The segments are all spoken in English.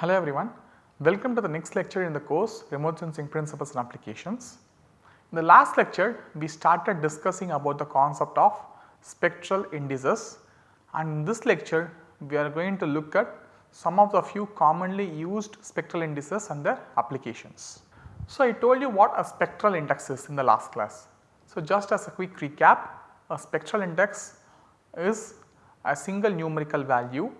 Hello everyone, welcome to the next lecture in the course Remote Sensing Principles and Applications. In the last lecture we started discussing about the concept of spectral indices and in this lecture we are going to look at some of the few commonly used spectral indices and their applications. So, I told you what a spectral index is in the last class. So, just as a quick recap a spectral index is a single numerical value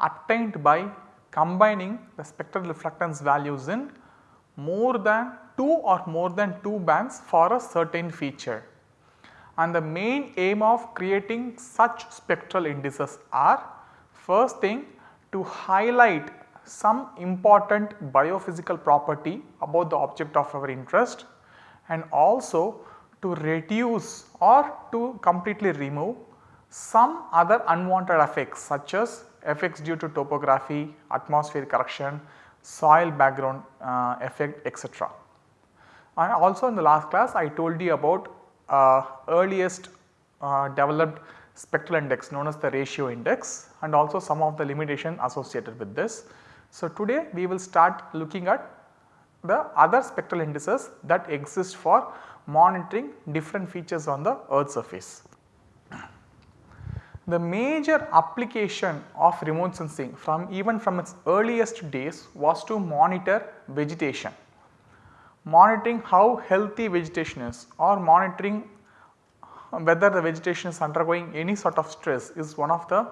obtained by combining the spectral reflectance values in more than 2 or more than 2 bands for a certain feature. And the main aim of creating such spectral indices are first thing to highlight some important biophysical property about the object of our interest and also to reduce or to completely remove some other unwanted effects such as effects due to topography, atmosphere correction, soil background uh, effect etc. And also in the last class I told you about uh, earliest uh, developed spectral index known as the ratio index and also some of the limitation associated with this. So, today we will start looking at the other spectral indices that exist for monitoring different features on the earth surface. The major application of remote sensing from even from its earliest days was to monitor vegetation. Monitoring how healthy vegetation is or monitoring whether the vegetation is undergoing any sort of stress is one of the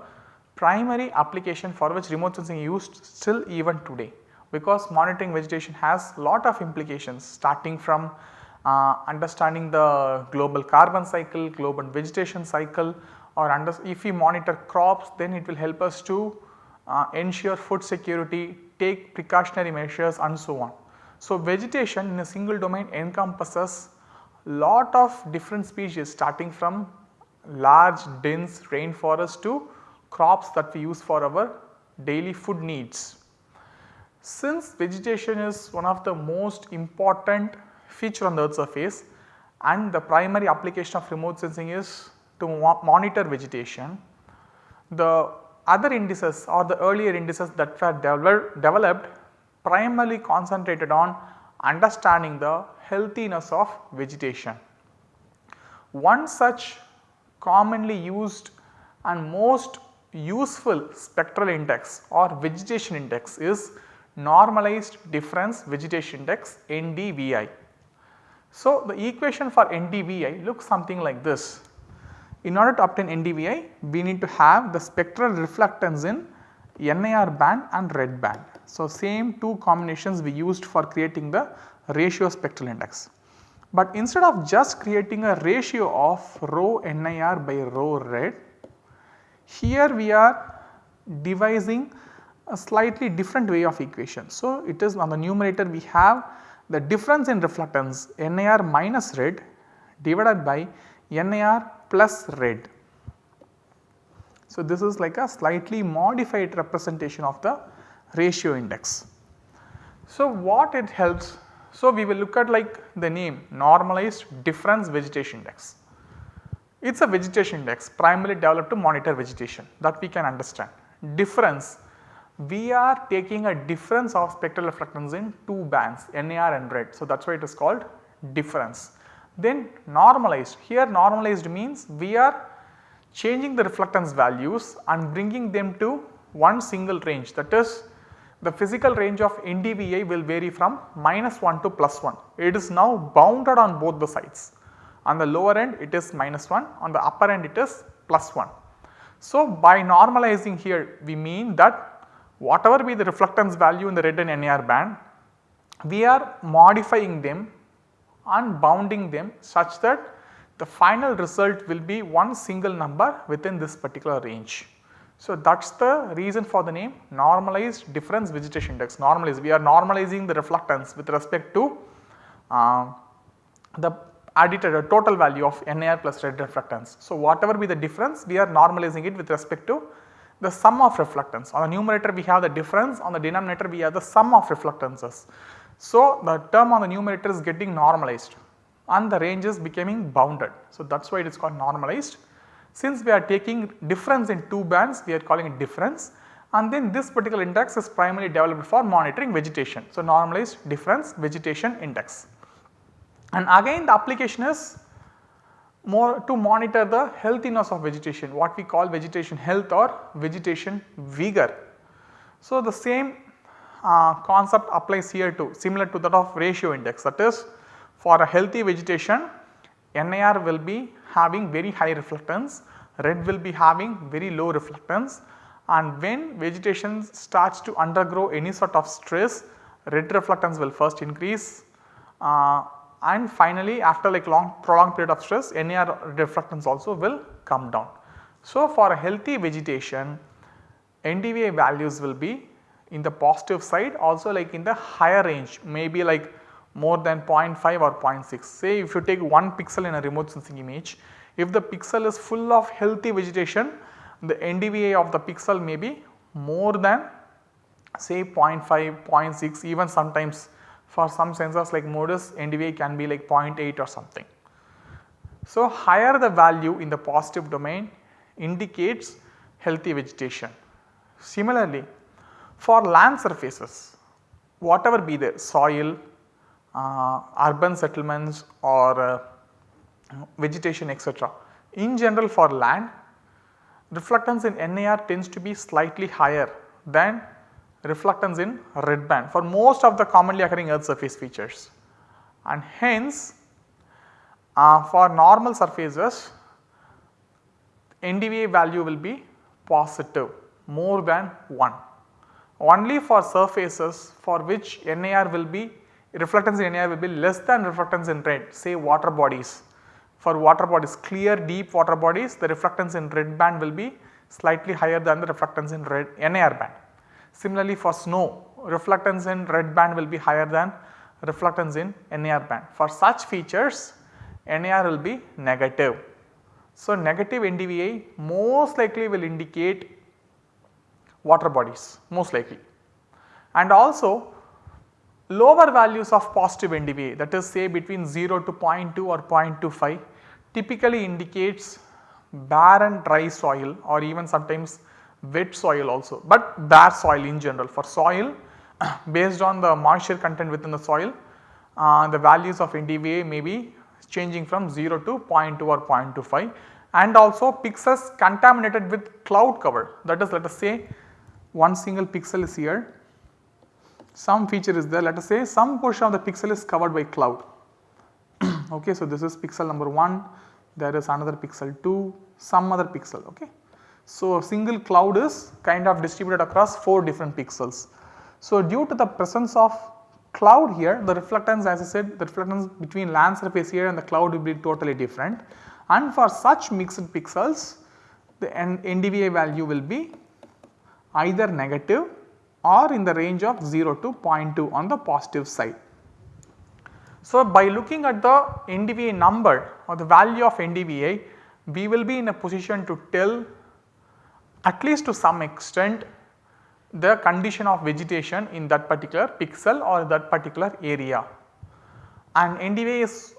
primary application for which remote sensing is used still even today because monitoring vegetation has lot of implications starting from uh, understanding the global carbon cycle, global vegetation cycle or under, if we monitor crops then it will help us to uh, ensure food security, take precautionary measures and so on. So, vegetation in a single domain encompasses lot of different species starting from large dense rainforest to crops that we use for our daily food needs. Since vegetation is one of the most important feature on the earth surface and the primary application of remote sensing is to monitor vegetation. The other indices or the earlier indices that were developed primarily concentrated on understanding the healthiness of vegetation. One such commonly used and most useful spectral index or vegetation index is normalized difference vegetation index NDVI. So, the equation for NDVI looks something like this. In order to obtain NDVI, we need to have the spectral reflectance in NIR band and red band. So, same two combinations we used for creating the ratio spectral index. But instead of just creating a ratio of rho NIR by rho red, here we are devising a slightly different way of equation. So, it is on the numerator we have the difference in reflectance NIR minus red divided by NIR plus red. So, this is like a slightly modified representation of the ratio index. So, what it helps? So, we will look at like the name normalized difference vegetation index. It is a vegetation index primarily developed to monitor vegetation that we can understand. Difference we are taking a difference of spectral reflectance in two bands NIR and red. So, that is why it is called difference. Then normalized here normalized means we are changing the reflectance values and bringing them to one single range that is the physical range of NDVI will vary from minus 1 to plus 1. It is now bounded on both the sides. On the lower end it is minus 1, on the upper end it is plus 1. So, by normalizing here we mean that whatever be the reflectance value in the red and NIR band, we are modifying them and bounding them such that the final result will be one single number within this particular range. So, that is the reason for the name normalized difference vegetation index normalized we are normalizing the reflectance with respect to uh, the added total value of NIR plus red reflectance. So, whatever be the difference we are normalizing it with respect to the sum of reflectance. On the numerator we have the difference, on the denominator we have the sum of reflectances. So, the term on the numerator is getting normalized and the range is becoming bounded. So, that is why it is called normalized. Since we are taking difference in two bands we are calling it difference and then this particular index is primarily developed for monitoring vegetation. So, normalized difference vegetation index. And again the application is more to monitor the healthiness of vegetation what we call vegetation health or vegetation vigor. So, the same uh, concept applies here too similar to that of ratio index that is for a healthy vegetation NIR will be having very high reflectance, red will be having very low reflectance and when vegetation starts to undergo any sort of stress red reflectance will first increase uh, and finally after like long prolonged period of stress NIR reflectance also will come down. So, for a healthy vegetation NDVI values will be in the positive side also like in the higher range maybe like more than 0.5 or 0.6. Say if you take 1 pixel in a remote sensing image, if the pixel is full of healthy vegetation, the NDVI of the pixel may be more than say 0.5, 0.6 even sometimes for some sensors like MODIS NDVI can be like 0.8 or something. So, higher the value in the positive domain indicates healthy vegetation. Similarly, for land surfaces whatever be the soil, uh, urban settlements or uh, vegetation etc. In general for land reflectance in NIR tends to be slightly higher than reflectance in red band for most of the commonly occurring earth surface features and hence uh, for normal surfaces NDVI value will be positive more than 1. Only for surfaces for which NIR will be reflectance in NIR will be less than reflectance in red say water bodies. For water bodies clear deep water bodies the reflectance in red band will be slightly higher than the reflectance in red NIR band. Similarly for snow reflectance in red band will be higher than reflectance in NIR band. For such features NIR will be negative. So, negative NDVI most likely will indicate water bodies most likely and also lower values of positive NDVI that is say between 0 to 0.2 or 0.25 typically indicates barren dry soil or even sometimes wet soil also, but bare soil in general. For soil based on the moisture content within the soil uh, the values of NDVI may be changing from 0 to 0.2 or 0.25 and also pixels contaminated with cloud cover that is let us say one single pixel is here some feature is there let us say some portion of the pixel is covered by cloud. okay, so this is pixel number 1, there is another pixel 2, some other pixel. Okay. So, a single cloud is kind of distributed across 4 different pixels. So, due to the presence of cloud here the reflectance as I said the reflectance between land surface here and the cloud will be totally different and for such mixed pixels the NDVI value will be either negative or in the range of 0 to 0.2 on the positive side. So, by looking at the NDVI number or the value of NDVI, we will be in a position to tell at least to some extent the condition of vegetation in that particular pixel or that particular area. And NDVI is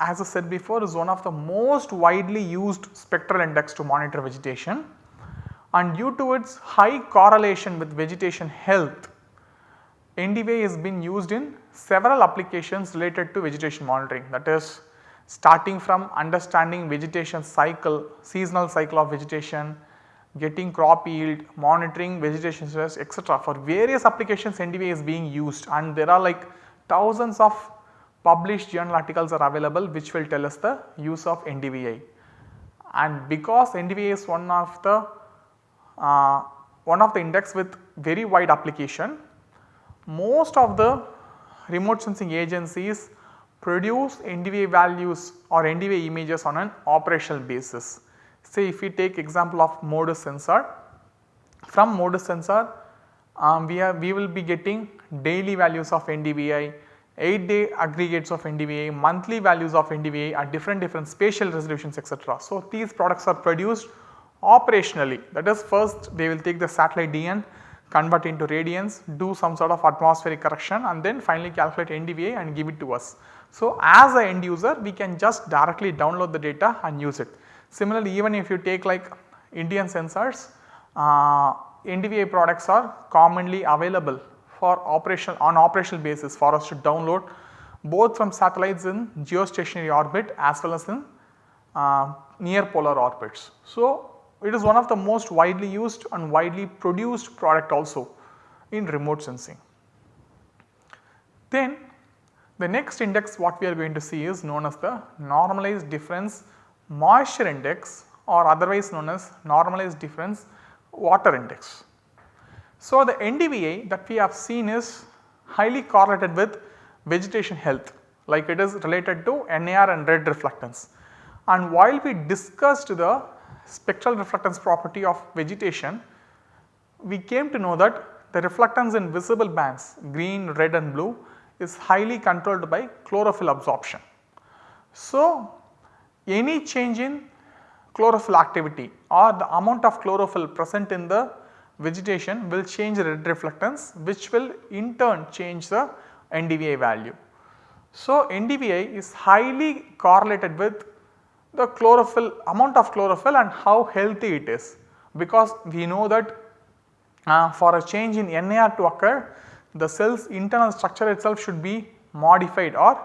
as I said before is one of the most widely used spectral index to monitor vegetation and due to its high correlation with vegetation health, NDVI has been used in several applications related to vegetation monitoring that is starting from understanding vegetation cycle, seasonal cycle of vegetation, getting crop yield, monitoring vegetation stress etc. For various applications NDVI is being used and there are like thousands of published journal articles are available which will tell us the use of NDVI. And because NDVI is one of the uh, one of the index with very wide application. Most of the remote sensing agencies produce NDVI values or NDVI images on an operational basis. Say if we take example of MODIS sensor, from MODIS sensor um, we, we will be getting daily values of NDVI, 8 day aggregates of NDVI, monthly values of NDVI at different different spatial resolutions etc. So, these products are produced operationally that is first they will take the satellite DN convert into radiance do some sort of atmospheric correction and then finally calculate NDVI and give it to us. So, as a end user we can just directly download the data and use it. Similarly, even if you take like Indian sensors uh, NDVI products are commonly available for operational on operational basis for us to download both from satellites in geostationary orbit as well as in uh, near polar orbits. So, it is one of the most widely used and widely produced product also in remote sensing. Then the next index what we are going to see is known as the normalized difference moisture index or otherwise known as normalized difference water index. So, the NDVI that we have seen is highly correlated with vegetation health like it is related to NIR and red reflectance. And while we discussed the spectral reflectance property of vegetation, we came to know that the reflectance in visible bands green, red and blue is highly controlled by chlorophyll absorption. So, any change in chlorophyll activity or the amount of chlorophyll present in the vegetation will change the red reflectance which will in turn change the NDVI value. So, NDVI is highly correlated with the chlorophyll amount of chlorophyll and how healthy it is. Because we know that uh, for a change in NIR to occur the cell's internal structure itself should be modified or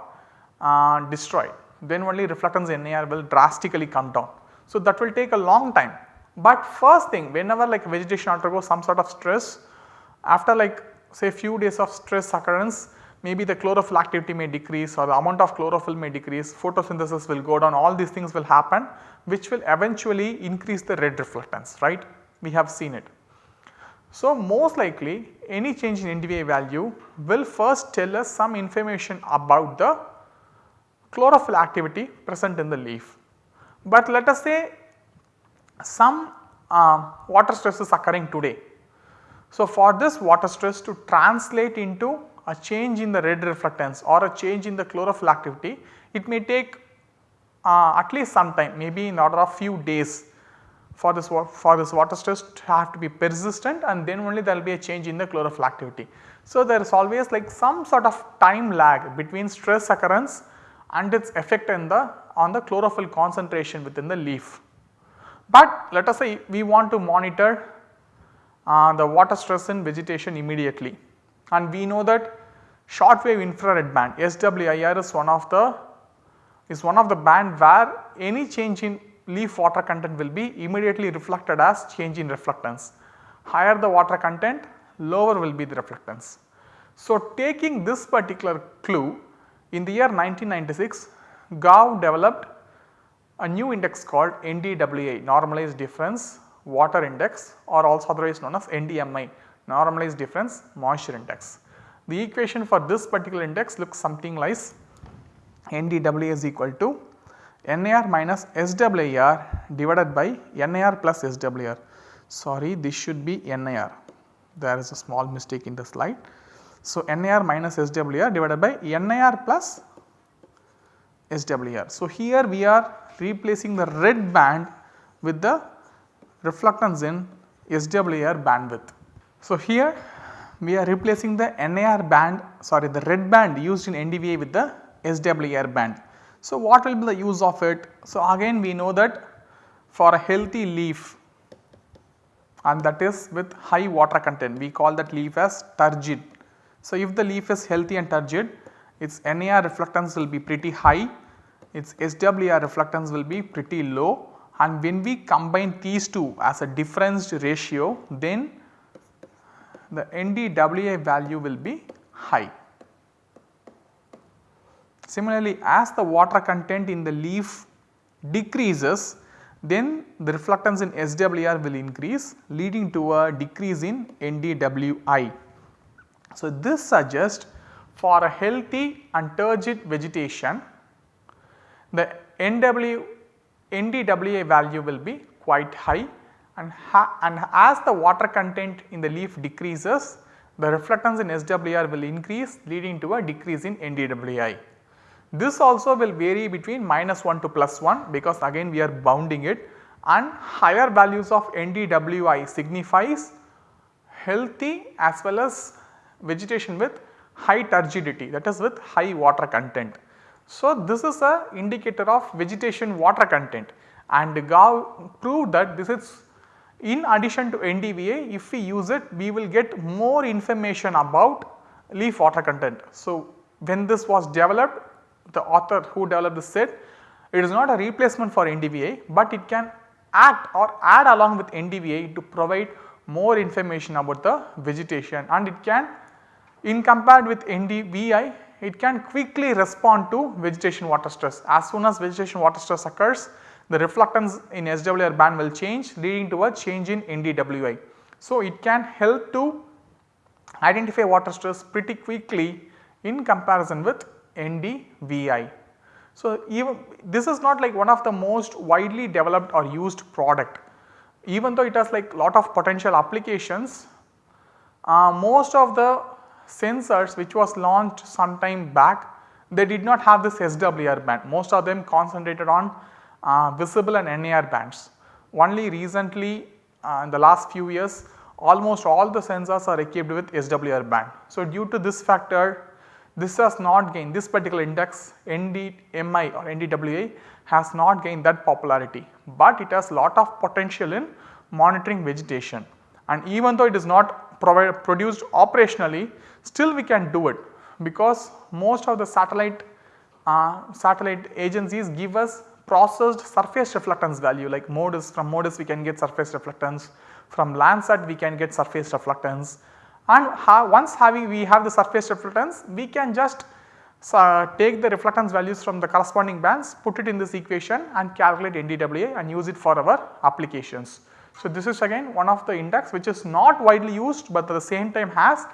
uh, destroyed. Then only reflectance NIR will drastically come down. So, that will take a long time. But first thing whenever like vegetation undergoes some sort of stress after like say few days of stress occurrence maybe the chlorophyll activity may decrease or the amount of chlorophyll may decrease, photosynthesis will go down, all these things will happen which will eventually increase the red reflectance, right. We have seen it. So, most likely any change in NDVI value will first tell us some information about the chlorophyll activity present in the leaf. But let us say some uh, water stress is occurring today. So, for this water stress to translate into a change in the red reflectance or a change in the chlorophyll activity, it may take uh, at least some time maybe in order of few days for this for this water stress to have to be persistent and then only there will be a change in the chlorophyll activity. So, there is always like some sort of time lag between stress occurrence and its effect in the on the chlorophyll concentration within the leaf. But let us say we want to monitor uh, the water stress in vegetation immediately and we know that short wave infrared band SWIR is one of the is one of the band where any change in leaf water content will be immediately reflected as change in reflectance. Higher the water content lower will be the reflectance. So, taking this particular clue in the year 1996 Gao developed a new index called NDWI normalized difference water index or also otherwise known as NDMI normalized difference moisture index. The equation for this particular index looks something like NDWI is equal to NIR minus SWIR divided by NIR plus SWIR. Sorry this should be NIR there is a small mistake in the slide. So, NIR minus SWIR divided by NIR plus SWIR. So, here we are replacing the red band with the reflectance in SWIR bandwidth. So, here we are replacing the NIR band sorry the red band used in NDVI with the SWIR band. So, what will be the use of it? So, again we know that for a healthy leaf and that is with high water content we call that leaf as turgid. So, if the leaf is healthy and turgid its NIR reflectance will be pretty high, its SWIR reflectance will be pretty low and when we combine these two as a difference ratio then the NDWI value will be high. Similarly, as the water content in the leaf decreases then the reflectance in SWR will increase leading to a decrease in NDWI. So, this suggests for a healthy and turgid vegetation the NW, NDWI value will be quite high and, and as the water content in the leaf decreases the reflectance in SWR will increase leading to a decrease in NDWI. This also will vary between minus 1 to plus 1 because again we are bounding it and higher values of NDWI signifies healthy as well as vegetation with high turgidity that is with high water content. So, this is a indicator of vegetation water content and Gao proved that this is In addition to NDVI if we use it we will get more information about leaf water content. So, when this was developed the author who developed this said it is not a replacement for NDVI, but it can act or add along with NDVI to provide more information about the vegetation and it can in compared with NDVI it can quickly respond to vegetation water stress. As soon as vegetation water stress occurs the reflectance in SWR band will change leading to a change in NDWI. So, it can help to identify water stress pretty quickly in comparison with NDVI. So, even this is not like one of the most widely developed or used product even though it has like lot of potential applications uh, most of the sensors which was launched some time back they did not have this SWR band most of them concentrated on visible and NIR bands. Only recently uh, in the last few years almost all the sensors are equipped with SWR band. So, due to this factor this has not gained this particular index NDMI or NDWI has not gained that popularity, but it has a lot of potential in monitoring vegetation and even though it is not produced operationally still we can do it because most of the satellite uh, satellite agencies give us processed surface reflectance value like MODIS from MODIS we can get surface reflectance from Landsat we can get surface reflectance and ha once having we have the surface reflectance we can just uh, take the reflectance values from the corresponding bands put it in this equation and calculate NDWI and use it for our applications. So, this is again one of the index which is not widely used, but at the same time has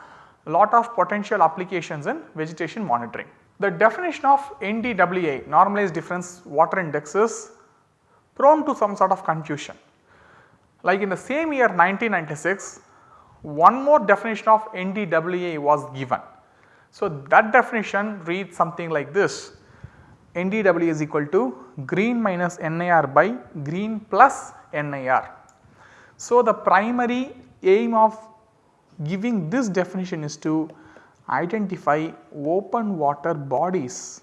lot of potential applications in vegetation monitoring. The definition of NDWI normalized difference water index is prone to some sort of confusion. Like in the same year 1996 one more definition of NDWI was given. So, that definition reads something like this NDWI is equal to green minus NIR by green plus NIR. So, the primary aim of giving this definition is to identify open water bodies.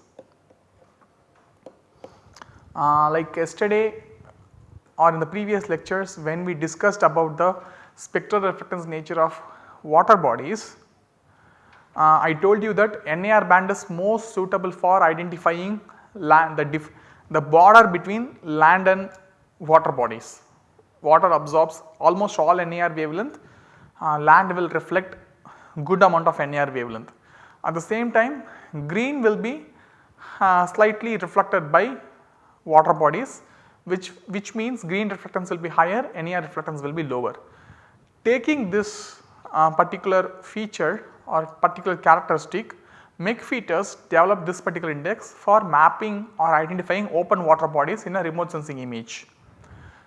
Uh, like yesterday or in the previous lectures when we discussed about the spectral reflectance nature of water bodies, uh, I told you that NIR band is most suitable for identifying land the, the border between land and water bodies. Water absorbs almost all NIR wavelength, uh, land will reflect good amount of NIR wavelength. At the same time green will be uh, slightly reflected by water bodies which, which means green reflectance will be higher, NIR reflectance will be lower. Taking this uh, particular feature or particular characteristic McFeeters develop this particular index for mapping or identifying open water bodies in a remote sensing image.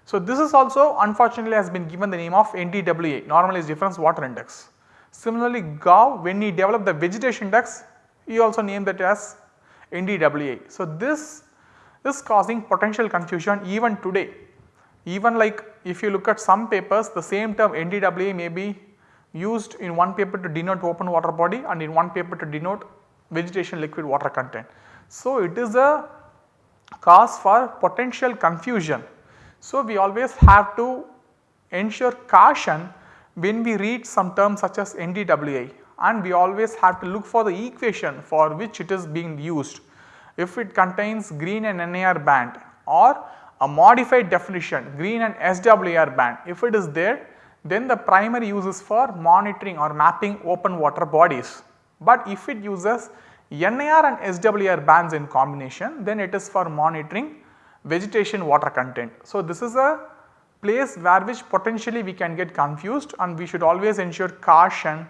So, this is also unfortunately has been given the name of NDWI normalized difference water index. Similarly, Gao when he developed the vegetation index he also named that as NDWI. So, this is causing potential confusion even today. Even like if you look at some papers the same term NDWI may be used in one paper to denote open water body and in one paper to denote vegetation liquid water content. So, it is a cause for potential confusion. So, we always have to ensure caution when we read some terms such as NDWI and we always have to look for the equation for which it is being used. If it contains green and NIR band or a modified definition green and SWR band if it is there then the primary use is for monitoring or mapping open water bodies. But if it uses NIR and SWR bands in combination then it is for monitoring vegetation water content. So, this is a place where which potentially we can get confused and we should always ensure caution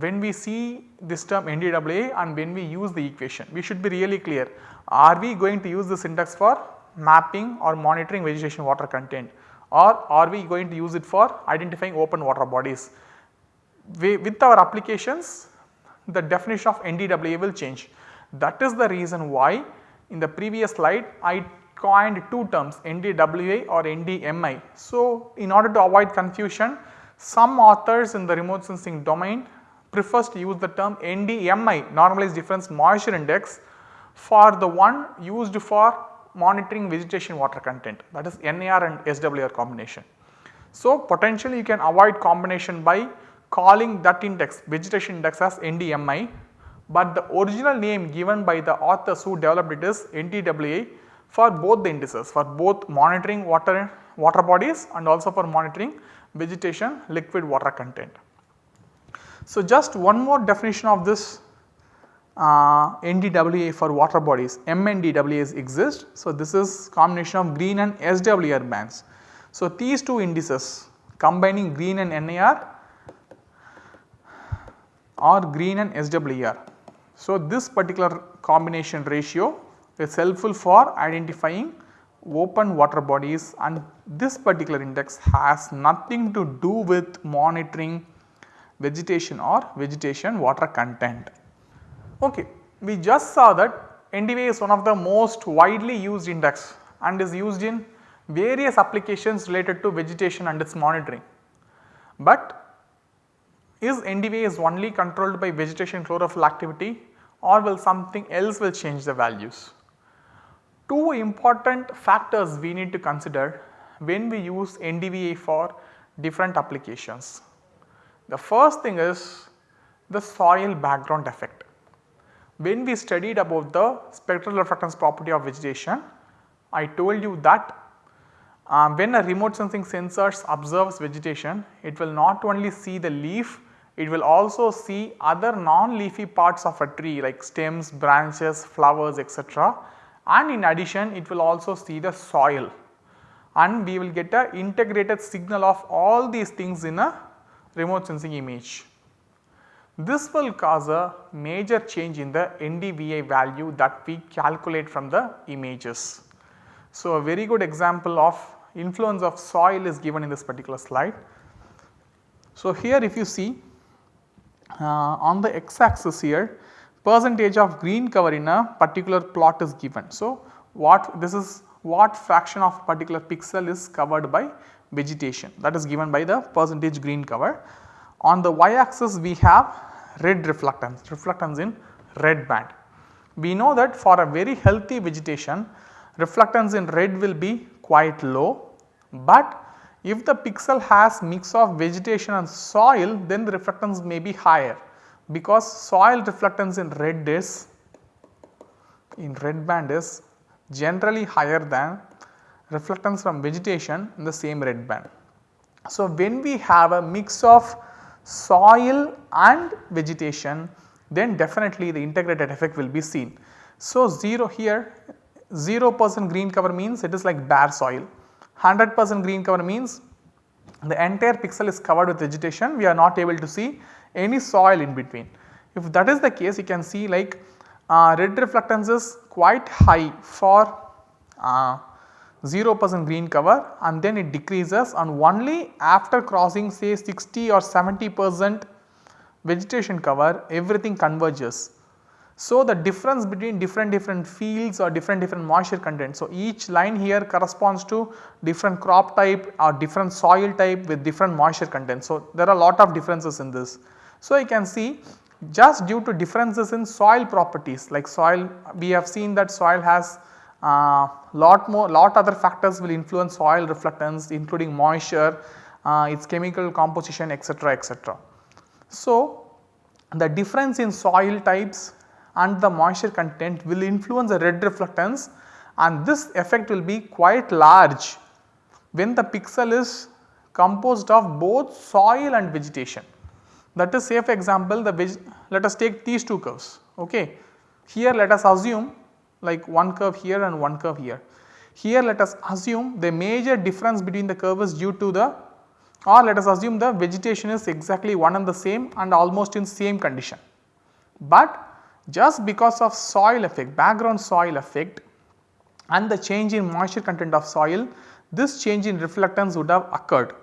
when we see this term NDWI and when we use the equation. We should be really clear are we going to use this index for mapping or monitoring vegetation water content or are we going to use it for identifying open water bodies. We, with our applications the definition of NDWI will change. That is the reason why in the previous slide I coined two terms NDWI or NDMI. So, in order to avoid confusion some authors in the remote sensing domain prefers to use the term NDMI normalized difference moisture index for the one used for monitoring vegetation water content that is NIR and SWR combination. So, potentially you can avoid combination by calling that index vegetation index as NDMI, but the original name given by the authors who developed it is NDWI for both the indices for both monitoring water water bodies and also for monitoring vegetation liquid water content. So, just one more definition of this uh, NDWI for water bodies MNDWIs exist. So, this is combination of green and SWR bands. So, these two indices combining green and NIR or green and SWR. So, this particular combination ratio is helpful for identifying open water bodies and this particular index has nothing to do with monitoring vegetation or vegetation water content. Okay, we just saw that NDVI is one of the most widely used index and is used in various applications related to vegetation and its monitoring. But is NDVI is only controlled by vegetation chlorophyll activity or will something else will change the values? Two important factors we need to consider when we use NDVI for different applications. The first thing is the soil background effect. When we studied about the spectral reflectance property of vegetation, I told you that um, when a remote sensing sensor observes vegetation, it will not only see the leaf, it will also see other non-leafy parts of a tree like stems, branches, flowers etc. and in addition it will also see the soil and we will get a integrated signal of all these things in a remote sensing image. This will cause a major change in the NDVI value that we calculate from the images. So, a very good example of influence of soil is given in this particular slide. So, here if you see uh, on the x axis here percentage of green cover in a particular plot is given. So, what this is what fraction of particular pixel is covered by vegetation that is given by the percentage green cover. On the y axis we have red reflectance, reflectance in red band. We know that for a very healthy vegetation reflectance in red will be quite low, but if the pixel has mix of vegetation and soil then the reflectance may be higher because soil reflectance in red is in red band is generally higher than reflectance from vegetation in the same red band. So, when we have a mix of soil and vegetation then definitely the integrated effect will be seen. So, 0 here 0 percent green cover means it is like bare soil, 100 percent green cover means the entire pixel is covered with vegetation we are not able to see any soil in between. If that is the case you can see like uh, red reflectance is quite high for uh, 0 percent green cover and then it decreases and only after crossing say 60 or 70 percent vegetation cover everything converges. So, the difference between different different fields or different different moisture content. So, each line here corresponds to different crop type or different soil type with different moisture content. So, there are a lot of differences in this. So, you can see just due to differences in soil properties like soil we have seen that soil has uh, lot more lot other factors will influence soil reflectance including moisture, uh, its chemical composition etc., etc. So, the difference in soil types and the moisture content will influence the red reflectance and this effect will be quite large when the pixel is composed of both soil and vegetation. That is say for example the let us take these two curves okay. Here let us assume like one curve here and one curve here. Here let us assume the major difference between the curve is due to the or let us assume the vegetation is exactly one and the same and almost in same condition. But just because of soil effect background soil effect and the change in moisture content of soil this change in reflectance would have occurred.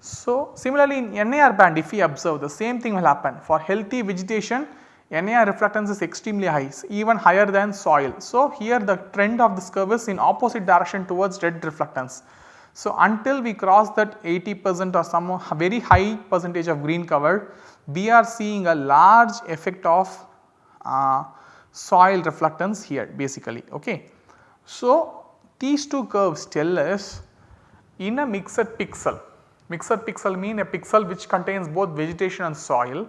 So, similarly in NIR band if we observe the same thing will happen for healthy vegetation NIR reflectance is extremely high even higher than soil. So, here the trend of this curve is in opposite direction towards red reflectance. So, until we cross that 80 percent or some very high percentage of green cover we are seeing a large effect of uh, soil reflectance here basically ok. So, these two curves tell us in a mixed pixel Mixed pixel mean a pixel which contains both vegetation and soil.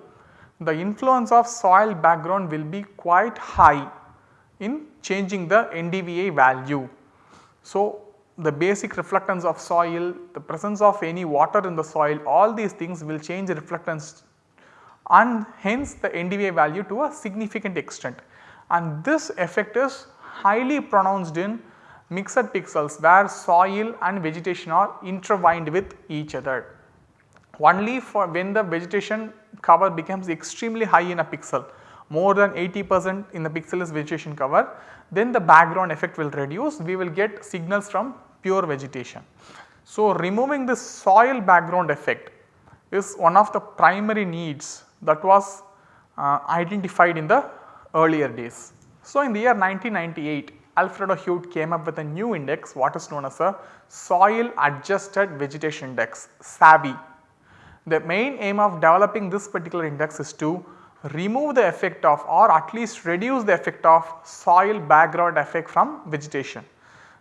The influence of soil background will be quite high in changing the NDVI value. So, the basic reflectance of soil, the presence of any water in the soil all these things will change the reflectance and hence the NDVI value to a significant extent. And this effect is highly pronounced in mixed pixels where soil and vegetation are intertwined with each other. Only for when the vegetation cover becomes extremely high in a pixel more than 80 percent in the pixel is vegetation cover then the background effect will reduce we will get signals from pure vegetation. So, removing this soil background effect is one of the primary needs that was uh, identified in the earlier days. So, in the year 1998 Alfredo Huete came up with a new index what is known as a soil adjusted vegetation index SAVI. The main aim of developing this particular index is to remove the effect of or at least reduce the effect of soil background effect from vegetation.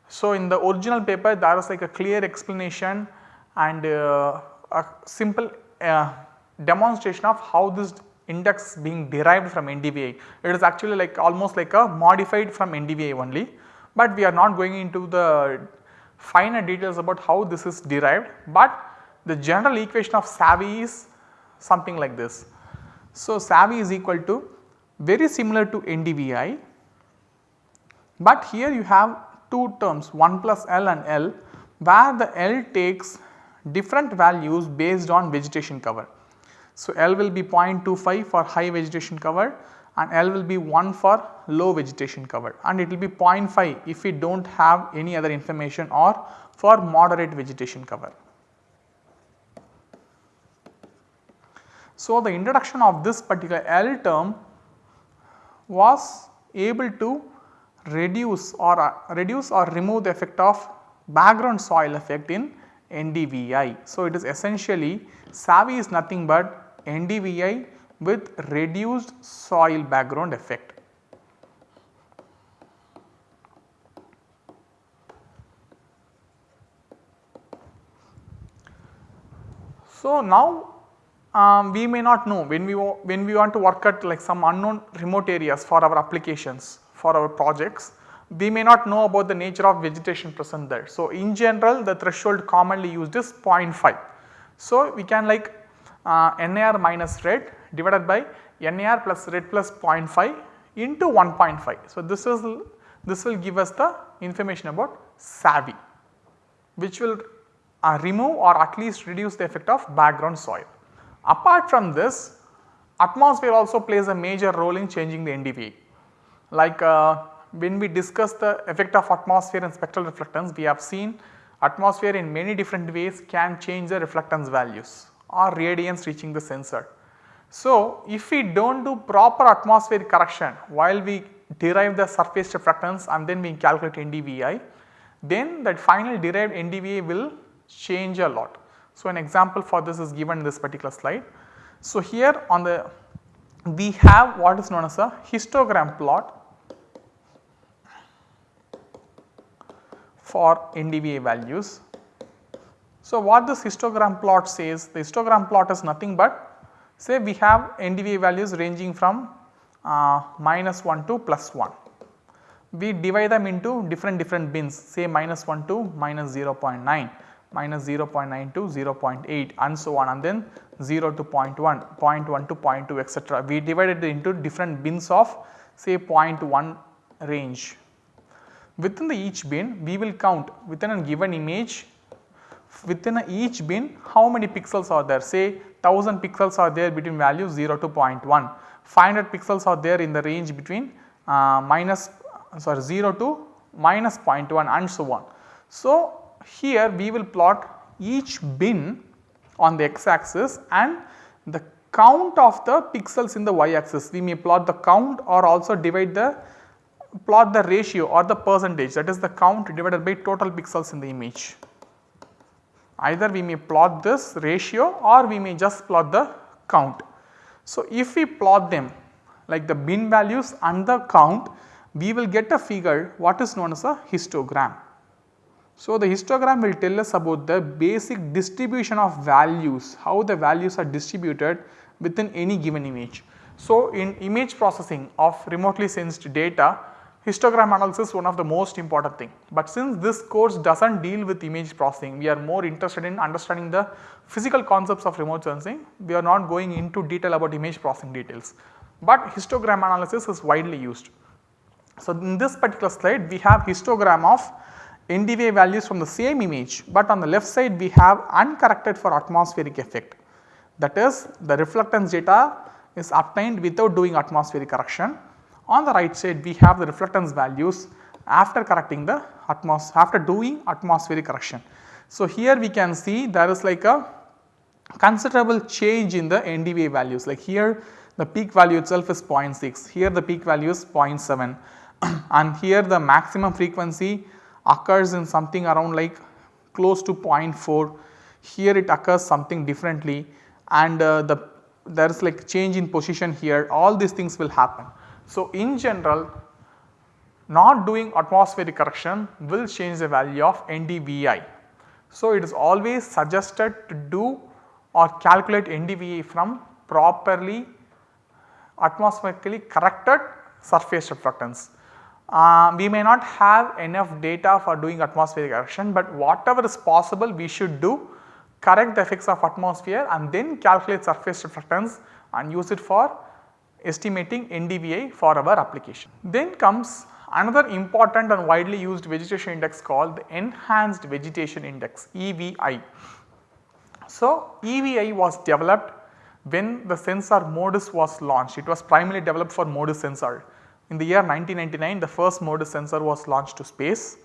So, in the original paper there was like a clear explanation and uh, a simple uh, demonstration of how this index being derived from NDVI. It is actually like almost like a modified from NDVI only, but we are not going into the finer details about how this is derived, but the general equation of SAVI is something like this. So, SAVI is equal to very similar to NDVI, but here you have two terms 1 plus L and L where the L takes different values based on vegetation cover. So, L will be 0.25 for high vegetation cover and L will be 1 for low vegetation cover and it will be 0.5 if we do not have any other information or for moderate vegetation cover. So, the introduction of this particular L term was able to reduce or uh, reduce or remove the effect of background soil effect in NDVI. So, it is essentially SAVI is nothing but NDVI with reduced soil background effect. So, now um, we may not know when we when we want to work at like some unknown remote areas for our applications for our projects we may not know about the nature of vegetation present there. So, in general the threshold commonly used is 0.5. So, we can like uh, NIR minus red divided by NIR plus red plus 0.5 into 1.5. So, this is this will give us the information about SAVI which will uh, remove or at least reduce the effect of background soil. Apart from this atmosphere also plays a major role in changing the NDVI. Like uh, when we discuss the effect of atmosphere and spectral reflectance we have seen atmosphere in many different ways can change the reflectance values or radiance reaching the sensor. So, if we do not do proper atmospheric correction while we derive the surface reflectance and then we calculate NDVI, then that final derived NDVI will change a lot. So, an example for this is given in this particular slide. So, here on the we have what is known as a histogram plot for NDVI values. So, what this histogram plot says the histogram plot is nothing but say we have NDVI values ranging from uh, minus 1 to plus 1. We divide them into different different bins say minus 1 to minus 0.9 minus 0.9 to 0.8 and so on and then 0 to 0.1, 0.1 to 0.2 etc. We divided it into different bins of say 0.1 range Within the each bin we will count within a given image within each bin how many pixels are there say 1000 pixels are there between values 0 to 0.1, 500 pixels are there in the range between uh, minus sorry 0 to minus 0.1 and so on. So, here we will plot each bin on the x axis and the count of the pixels in the y axis we may plot the count or also divide the plot the ratio or the percentage that is the count divided by total pixels in the image. Either we may plot this ratio or we may just plot the count. So, if we plot them like the bin values and the count we will get a figure what is known as a histogram. So, the histogram will tell us about the basic distribution of values, how the values are distributed within any given image. So, in image processing of remotely sensed data, histogram analysis is one of the most important thing. But since this course does not deal with image processing, we are more interested in understanding the physical concepts of remote sensing. We are not going into detail about image processing details, but histogram analysis is widely used. So, in this particular slide we have histogram of NDVI values from the same image, but on the left side we have uncorrected for atmospheric effect. That is the reflectance data is obtained without doing atmospheric correction. On the right side we have the reflectance values after correcting the atmos after doing atmospheric correction. So, here we can see there is like a considerable change in the NDVI values. Like here the peak value itself is 0.6, here the peak value is 0.7 and here the maximum frequency occurs in something around like close to 0.4, here it occurs something differently. And uh, the there is like change in position here. All these things will happen. So, in general not doing atmospheric correction will change the value of NDVI. So, it is always suggested to do or calculate NDVI from properly atmospherically corrected surface reflectance. Uh, we may not have enough data for doing atmospheric correction, but whatever is possible we should do correct the effects of atmosphere and then calculate surface reflectance and use it for estimating NDVI for our application. Then comes another important and widely used vegetation index called the enhanced vegetation index EVI. So, EVI was developed when the sensor MODIS was launched. It was primarily developed for MODIS sensor. In the year 1999 the first MODIS sensor was launched to space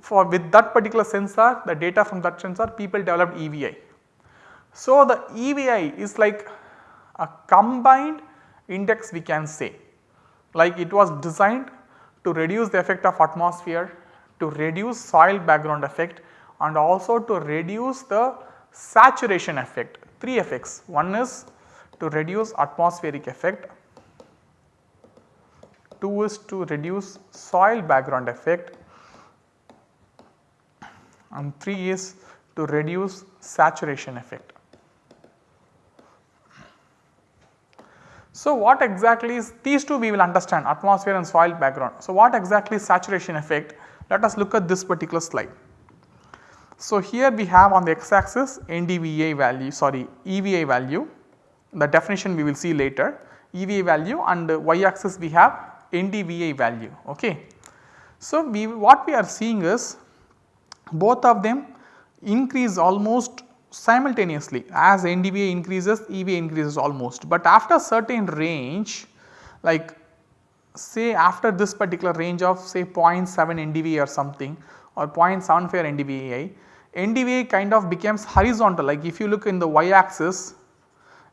for with that particular sensor the data from that sensor people developed EVI. So, the EVI is like a combined index we can say like it was designed to reduce the effect of atmosphere, to reduce soil background effect and also to reduce the saturation effect 3 effects. One is to reduce atmospheric effect, 2 is to reduce soil background effect and 3 is to reduce saturation effect. So, what exactly is these two we will understand atmosphere and soil background. So, what exactly is saturation effect? Let us look at this particular slide. So, here we have on the x axis NDVI value sorry EVI value the definition we will see later EVI value and y axis we have NDVI value ok. So, we what we are seeing is both of them increase almost simultaneously as NDVI increases EVI increases almost, but after certain range like say after this particular range of say 0.7 NDVI or something or 0.75 NDVI, NDVI kind of becomes horizontal. Like if you look in the y axis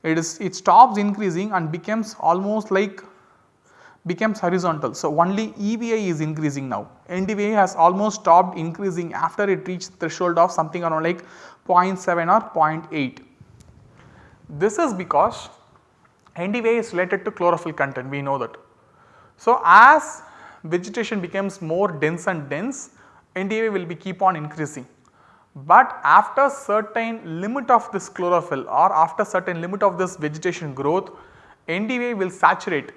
it is it stops increasing and becomes almost like becomes horizontal. So, only EVI is increasing now. NDVI has almost stopped increasing after it reached threshold of something around like 0.7 or 0.8. This is because NDVI is related to chlorophyll content we know that. So, as vegetation becomes more dense and dense NDVI will be keep on increasing. But after certain limit of this chlorophyll or after certain limit of this vegetation growth NDVI will saturate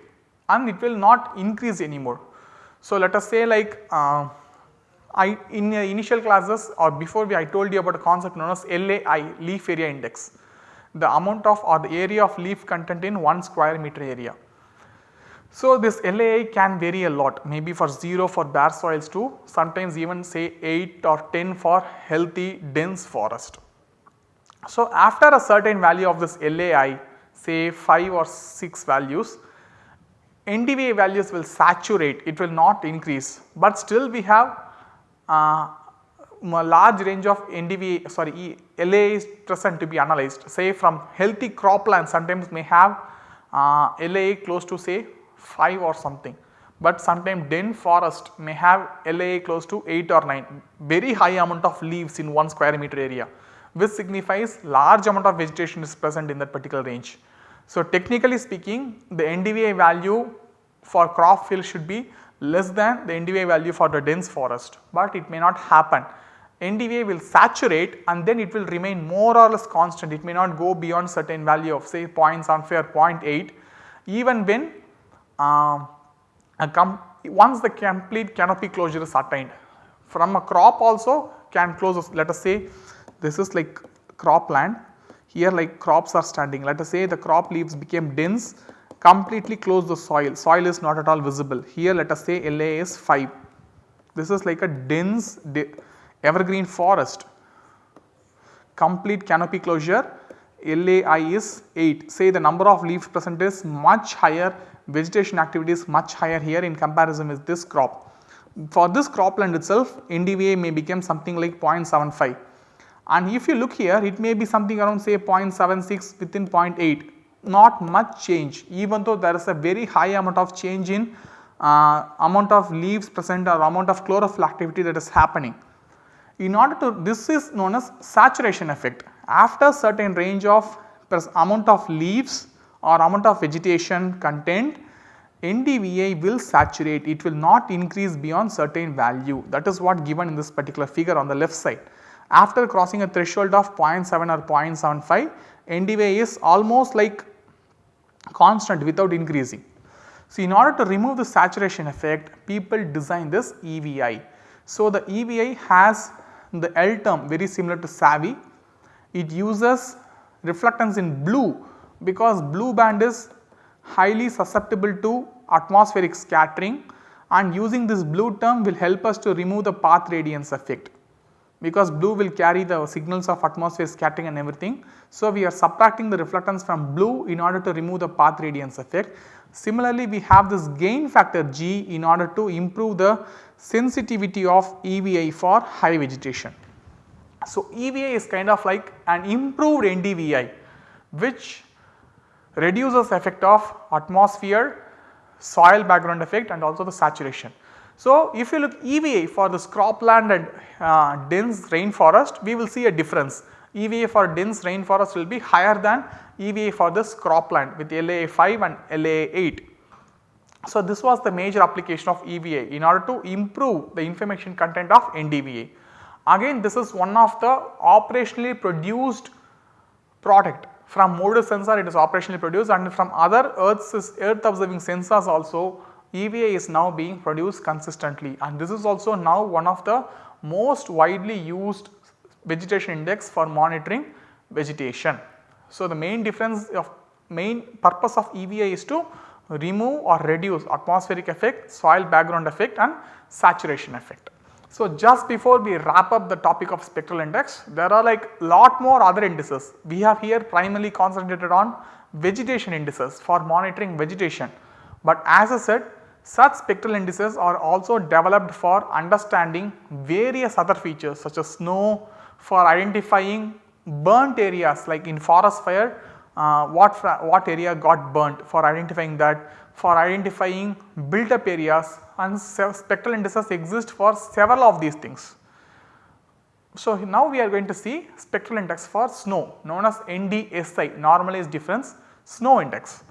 and it will not increase anymore. So, let us say like uh, I in initial classes or before we I told you about a concept known as LAI leaf area index the amount of or the area of leaf content in 1 square meter area. So, this LAI can vary a lot maybe for 0 for bare soils to sometimes even say 8 or 10 for healthy dense forest. So, after a certain value of this LAI say 5 or 6 values NDVI values will saturate, it will not increase, but still we have uh, a large range of NDVI sorry LA is present to be analyzed. Say from healthy cropland sometimes may have uh, LAI close to say 5 or something, but sometimes dense forest may have LAI close to 8 or 9 very high amount of leaves in 1 square meter area which signifies large amount of vegetation is present in that particular range. So, technically speaking the NDVI value for crop field should be less than the NDVI value for the dense forest, but it may not happen NDVI will saturate and then it will remain more or less constant. It may not go beyond certain value of say 0.75 or 0.8 even when uh, once the complete canopy closure is attained. From a crop also can close let us say this is like crop land here like crops are standing let us say the crop leaves became dense completely close the soil, soil is not at all visible. Here let us say LAI is 5. This is like a dense evergreen forest, complete canopy closure LAI is 8. Say the number of leaves present is much higher, vegetation activity is much higher here in comparison with this crop. For this cropland itself NDVI may become something like 0.75 and if you look here it may be something around say 0.76 within 0.8 not much change even though there is a very high amount of change in uh, amount of leaves present or amount of chlorophyll activity that is happening. In order to this is known as saturation effect after certain range of amount of leaves or amount of vegetation content NDVI will saturate it will not increase beyond certain value that is what given in this particular figure on the left side. After crossing a threshold of 0.7 or 0.75 NDVI is almost like constant without increasing. So, in order to remove the saturation effect people design this EVI. So, the EVI has the L term very similar to SAVI. It uses reflectance in blue because blue band is highly susceptible to atmospheric scattering and using this blue term will help us to remove the path radiance effect because blue will carry the signals of atmosphere scattering and everything. So, we are subtracting the reflectance from blue in order to remove the path radiance effect. Similarly, we have this gain factor G in order to improve the sensitivity of EVI for high vegetation. So, EVI is kind of like an improved NDVI which reduces effect of atmosphere, soil background effect and also the saturation. So, if you look EVI for this cropland and uh, dense rainforest we will see a difference. EVI for dense rainforest will be higher than EVI for this cropland with LAI 5 and LAI 8. So, this was the major application of EVI in order to improve the information content of NDVI. Again this is one of the operationally produced product from MODIS sensor it is operationally produced and from other earth, earth observing sensors also EVI is now being produced consistently and this is also now one of the most widely used vegetation index for monitoring vegetation. So, the main difference of main purpose of EVI is to remove or reduce atmospheric effect, soil background effect and saturation effect. So, just before we wrap up the topic of spectral index, there are like lot more other indices. We have here primarily concentrated on vegetation indices for monitoring vegetation. But as I said such spectral indices are also developed for understanding various other features such as snow for identifying burnt areas like in forest fire uh, what, what area got burnt for identifying that for identifying built up areas and spectral indices exist for several of these things. So, now we are going to see spectral index for snow known as NDSI normalized difference snow index.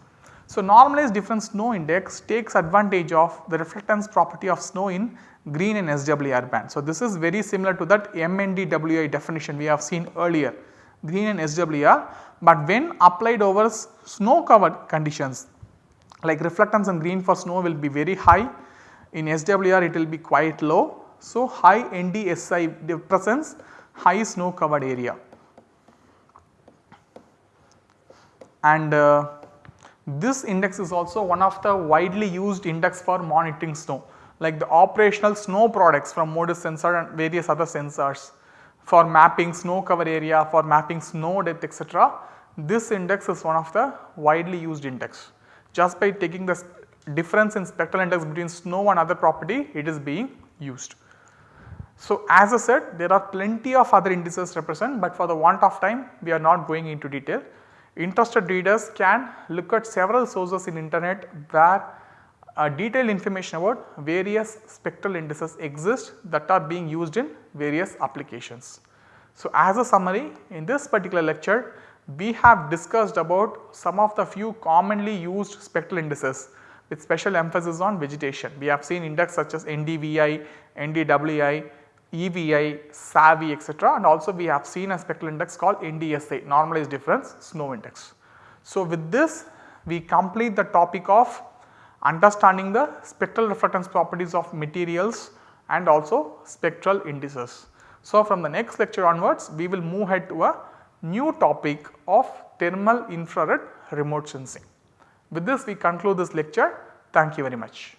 So, normalized difference snow index takes advantage of the reflectance property of snow in green and SWIR band. So, this is very similar to that MNDWI definition we have seen earlier green and SWIR, but when applied over snow covered conditions like reflectance in green for snow will be very high, in SWIR it will be quite low. So, high NDSI represents high snow covered area and uh, this index is also one of the widely used index for monitoring snow like the operational snow products from MODIS sensor and various other sensors for mapping snow cover area, for mapping snow depth etc. This index is one of the widely used index. Just by taking the difference in spectral index between snow and other property it is being used. So, as I said there are plenty of other indices represent but for the want of time we are not going into detail. Interested readers can look at several sources in internet where uh, detailed information about various spectral indices exist that are being used in various applications. So, as a summary in this particular lecture we have discussed about some of the few commonly used spectral indices with special emphasis on vegetation. We have seen index such as NDVI, NDWI, EVI, SAVI etc. and also we have seen a spectral index called NDSI normalized difference snow index. So, with this we complete the topic of understanding the spectral reflectance properties of materials and also spectral indices. So, from the next lecture onwards we will move ahead to a new topic of thermal infrared remote sensing. With this we conclude this lecture. Thank you very much.